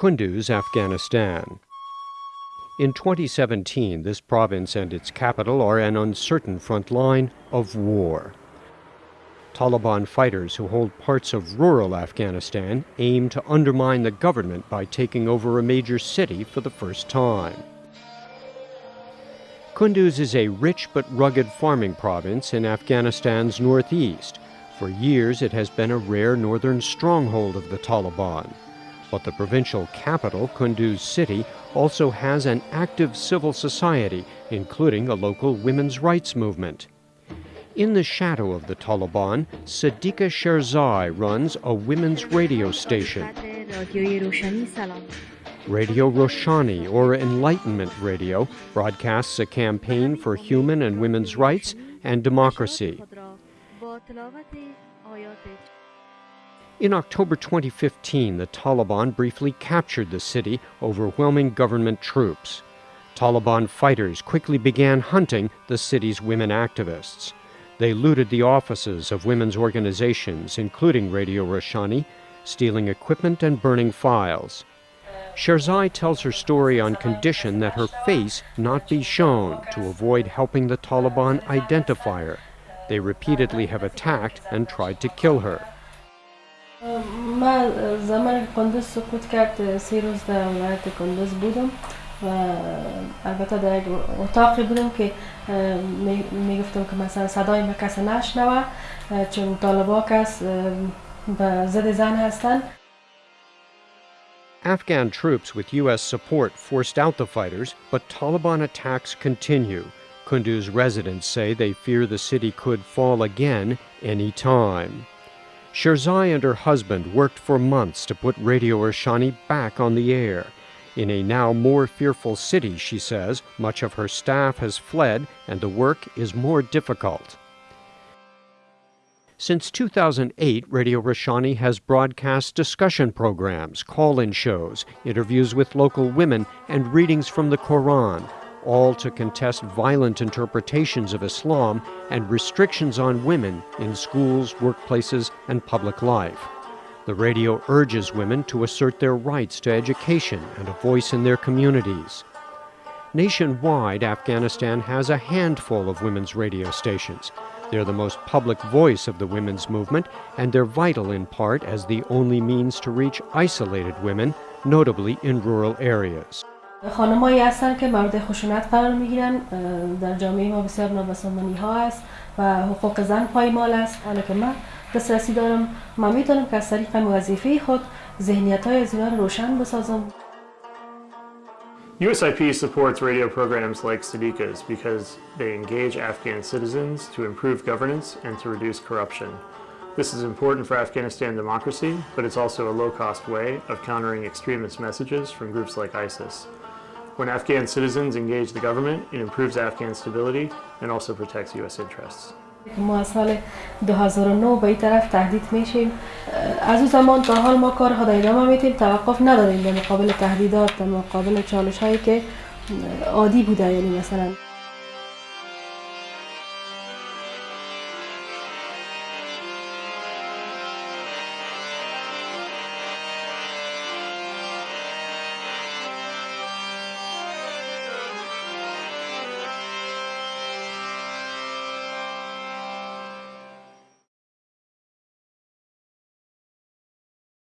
Kunduz, Afghanistan. In 2017, this province and its capital are an uncertain front line of war. Taliban fighters who hold parts of rural Afghanistan aim to undermine the government by taking over a major city for the first time. Kunduz is a rich but rugged farming province in Afghanistan's northeast. For years, it has been a rare northern stronghold of the Taliban. But the provincial capital, Kunduz City, also has an active civil society, including a local women's rights movement. In the shadow of the Taliban, Sadiqa Sherzai runs a women's radio station. Radio Roshani, or Enlightenment Radio, broadcasts a campaign for human and women's rights and democracy. In October 2015, the Taliban briefly captured the city, overwhelming government troops. Taliban fighters quickly began hunting the city's women activists. They looted the offices of women's organizations, including Radio Roshani, stealing equipment and burning files. Sherzai tells her story on condition that her face not be shown to avoid helping the Taliban identify her. They repeatedly have attacked and tried to kill her. من زمان کندوز سقوط کرد سی روز در ولایت کندوز بودم و البته در یک اتاقی بودم که میگفتم که مثلا صدای ما کسی نشنوه چون طالبا کس به ضد زن هستن Afghan troops with U.S. support forced out the fighters, but Taliban attacks continue. Kunduz residents say they fear the city could fall again any time. Sherzai and her husband worked for months to put Radio Roshani back on the air. In a now more fearful city, she says, much of her staff has fled and the work is more difficult. Since 2008, Radio Roshani has broadcast discussion programs, call in shows, interviews with local women, and readings from the Quran, all to contest violent interpretations of Islam and restrictions on women in schools, workplaces, and public life. The radio urges women to assert their rights to education and a voice in their communities. Nationwide, Afghanistan has a handful of women's radio stations. They're the most public voice of the women's movement, and they're vital in part as the only means to reach isolated women, notably in rural areas. خانمایی هستن که مورد خشونت قرار می‌گیرن در جامعه ما بسیار نابسامانی ها است و حقوق زن پایمال است حالا که من دسترسی دارم من می‌تونم که از طریق وظیفه خود ذهنیت های از رو روشن بسازم USIP supports radio programs like Sadiqa's because they engage Afghan citizens to improve governance and to reduce corruption. This is important for Afghanistan democracy, but it's also a low-cost way of countering extremist messages from groups like ISIS. When Afghan citizens engage the government, it improves Afghan stability and also protects U.S. interests. ما از سال 2009 به این طرف تهدید میشیم از اون زمان تا حال ما کار خود ادامه میتیم توقف نداریم در مقابل تهدیدات در مقابل چالش هایی که عادی بوده یعنی مثلا